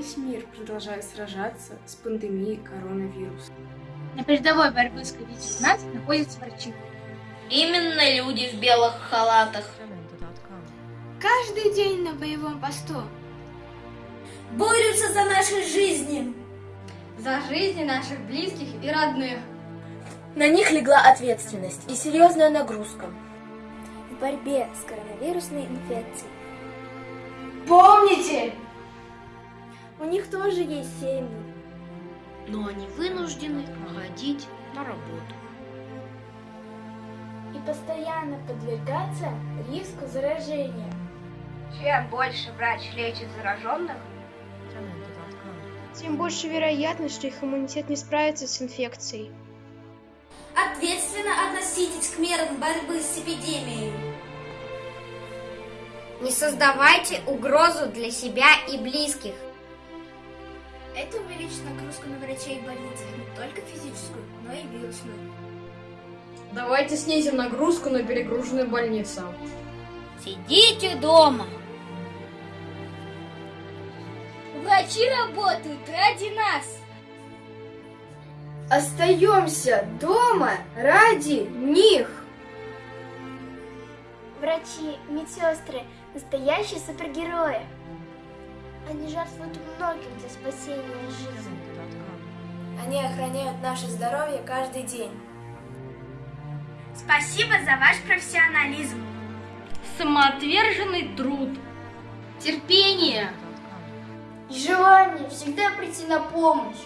весь мир продолжает сражаться с пандемией коронавируса. На передовой борьбы с COVID-19 находятся врачи. Именно люди в белых халатах. Каждый день на боевом посту. Борются за наши жизни. За жизни наших близких и родных. На них легла ответственность и серьезная нагрузка. В борьбе с коронавирусной инфекцией. Помните! У них тоже есть семьи. Но они вынуждены ходить на работу. И постоянно подвергаться риску заражения. Чем больше врач лечит зараженных, тем больше вероятность, что их иммунитет не справится с инфекцией. Ответственно относитесь к мерам борьбы с эпидемией. Не создавайте угрозу для себя и близких. Это увеличит нагрузку на врачей и больницах не только физическую, но и вирусную. Давайте снизим нагрузку на перегруженные больницы. Сидите дома. Врачи работают ради нас. Остаемся дома ради них. Врачи, медсестры – настоящие супергерои. Они жертвуют многим для спасения жизни. Они охраняют наше здоровье каждый день. Спасибо за ваш профессионализм. Самоотверженный труд. Терпение. И желание всегда прийти на помощь.